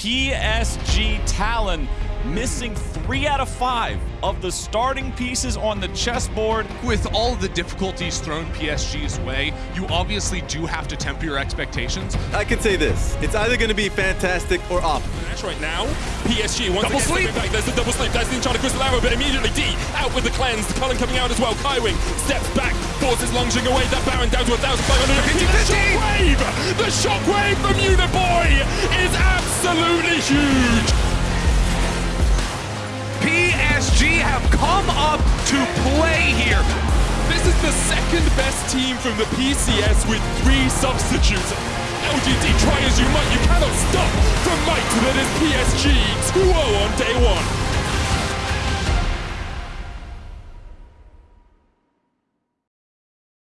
PSG Talon missing three out of five of the starting pieces on the chessboard. With all the difficulties thrown PSG's way, you obviously do have to temper your expectations. I can say this, it's either going to be fantastic or awful. Match right now, PSG once double again sleep. back. There's the double sleep, there's the Enchanted Crystal Arrow, but immediately D out with the cleanse, the Culling coming out as well, Kaiwing steps back, forces lunging away, that Baron down to 1,500. The shockwave! The shockwave from Uniboy is absolutely huge! PSG have come up to play here. This is the second best team from the PCS with three substitutes. LGD, try as you might, you cannot stop from might that is PSG 2-0 on day one.